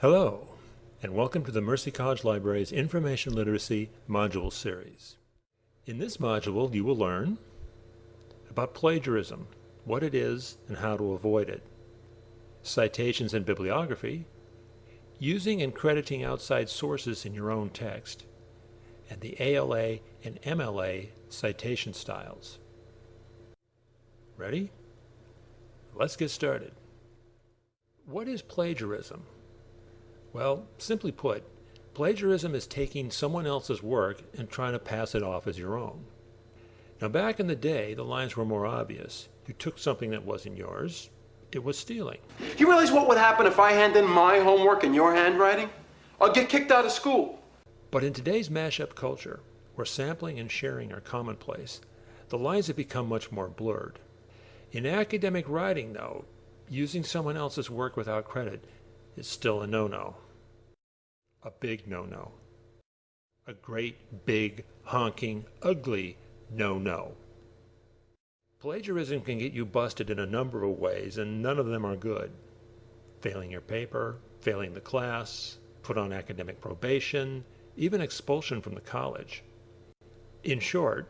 Hello, and welcome to the Mercy College Library's Information Literacy Module Series. In this module, you will learn about plagiarism, what it is and how to avoid it, citations and bibliography, using and crediting outside sources in your own text, and the APA and MLA citation styles. Ready? Let's get started. What is plagiarism? Well, simply put, plagiarism is taking someone else's work and trying to pass it off as your own. Now, back in the day, the lines were more obvious. You took something that wasn't yours, it was stealing. You realize what would happen if I hand in my homework in your handwriting? I'll get kicked out of school. But in today's mashup culture, where sampling and sharing are commonplace, the lines have become much more blurred. In academic writing, though, using someone else's work without credit is still a no-no. A big no-no. A great, big, honking, ugly no-no. Plagiarism can get you busted in a number of ways, and none of them are good. Failing your paper, failing the class, put on academic probation, even expulsion from the college. In short,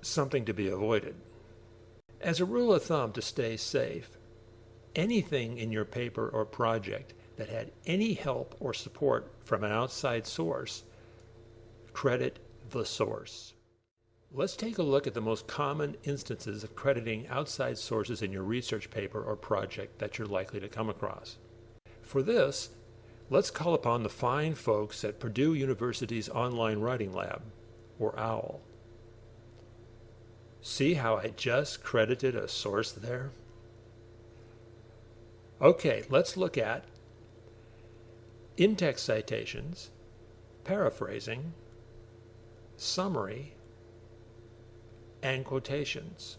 something to be avoided. As a rule of thumb to stay safe, anything in your paper or project that had any help or support from an outside source, credit the source. Let's take a look at the most common instances of crediting outside sources in your research paper or project that you're likely to come across. For this, let's call upon the fine folks at Purdue University's Online Writing Lab, or OWL. See how I just credited a source there? Okay, let's look at in-text citations, paraphrasing, summary, and quotations.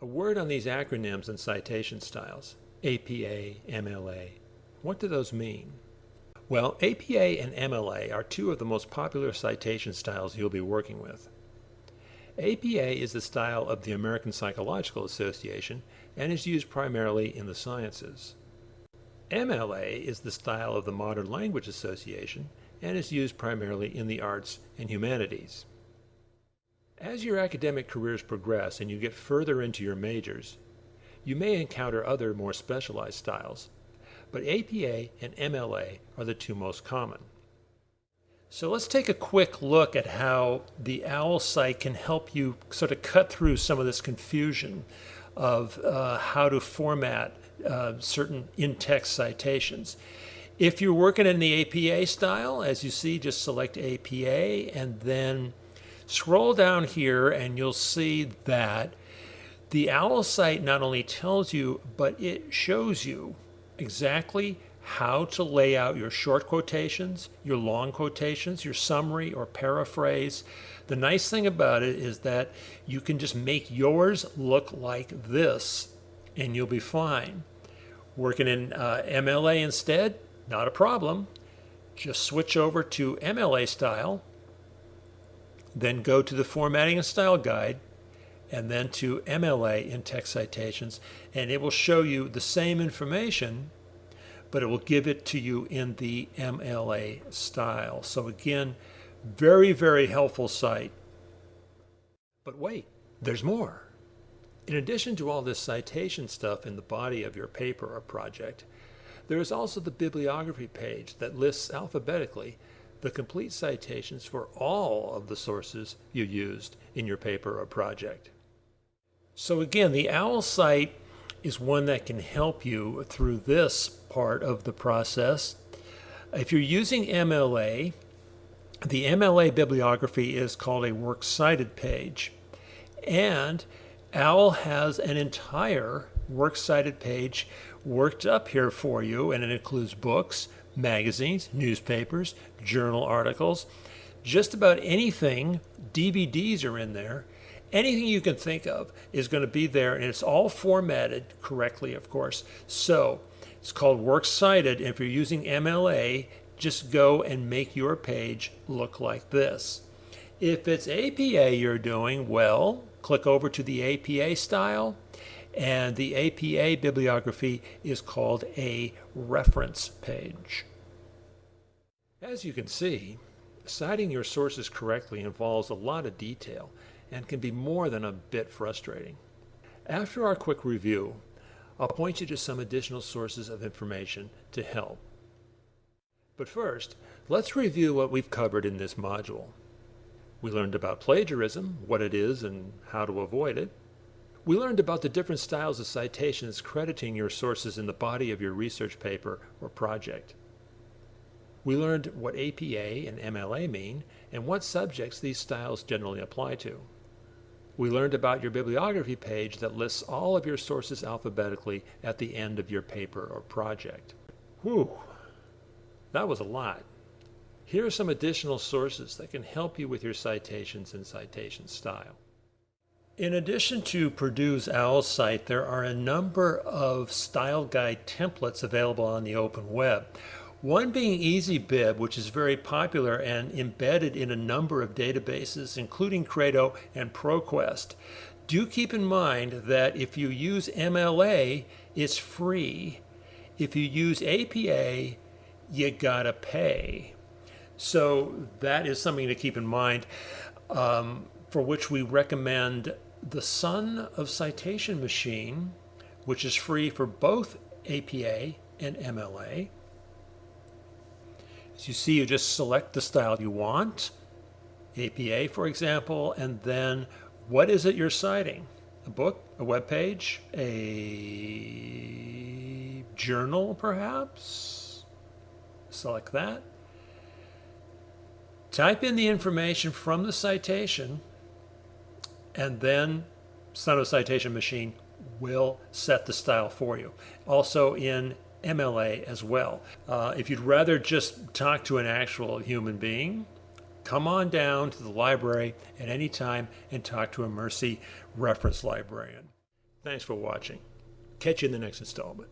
A word on these acronyms and citation styles, APA, MLA. What do those mean? Well, APA and MLA are two of the most popular citation styles you'll be working with. APA is the style of the American Psychological Association and is used primarily in the sciences. MLA is the style of the Modern Language Association and is used primarily in the arts and humanities. As your academic careers progress and you get further into your majors, you may encounter other more specialized styles, but APA and MLA are the two most common. So let's take a quick look at how the OWL site can help you sort of cut through some of this confusion of uh, how to format uh, certain in-text citations. If you're working in the APA style, as you see, just select APA and then scroll down here and you'll see that the OWL site not only tells you, but it shows you exactly how to lay out your short quotations, your long quotations, your summary or paraphrase. The nice thing about it is that you can just make yours look like this and you'll be fine. Working in uh, MLA instead, not a problem. Just switch over to MLA style, then go to the formatting and style guide, and then to MLA in text citations, and it will show you the same information but it will give it to you in the MLA style. So again, very, very helpful site. But wait, there's more. In addition to all this citation stuff in the body of your paper or project, there is also the bibliography page that lists alphabetically the complete citations for all of the sources you used in your paper or project. So again, the OWL site is one that can help you through this part of the process. If you're using MLA, the MLA bibliography is called a works cited page. And OWL has an entire works cited page worked up here for you, and it includes books, magazines, newspapers, journal articles, just about anything. DVDs are in there anything you can think of is going to be there and it's all formatted correctly of course so it's called works cited if you're using MLA just go and make your page look like this if it's APA you're doing well click over to the APA style and the APA bibliography is called a reference page. As you can see, citing your sources correctly involves a lot of detail and can be more than a bit frustrating. After our quick review, I'll point you to some additional sources of information to help. But first, let's review what we've covered in this module. We learned about plagiarism, what it is and how to avoid it. We learned about the different styles of citations crediting your sources in the body of your research paper or project. We learned what APA and MLA mean and what subjects these styles generally apply to. We learned about your bibliography page that lists all of your sources alphabetically at the end of your paper or project. Whew, that was a lot. Here are some additional sources that can help you with your citations and citation style. In addition to Purdue's OWL site, there are a number of style guide templates available on the open web. One being EasyBib, which is very popular and embedded in a number of databases, including Credo and ProQuest. Do keep in mind that if you use MLA, it's free. If you use APA, you gotta pay. So that is something to keep in mind, um, for which we recommend the Son of Citation Machine, which is free for both APA and MLA. As you see, you just select the style you want, APA, for example, and then what is it you're citing? A book, a web page, a journal, perhaps? Select that. Type in the information from the citation, and then Son of Citation Machine will set the style for you. Also in MLA as well. Uh, if you'd rather just talk to an actual human being, come on down to the library at any time and talk to a Mercy reference librarian. Thanks for watching. Catch you in the next installment.